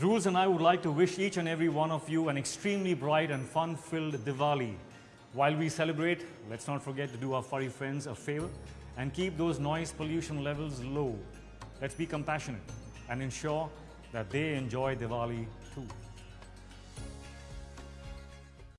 Rules and I would like to wish each and every one of you an extremely bright and fun-filled Diwali. While we celebrate, let's not forget to do our furry friends a favor and keep those noise pollution levels low. Let's be compassionate and ensure that they enjoy Diwali too.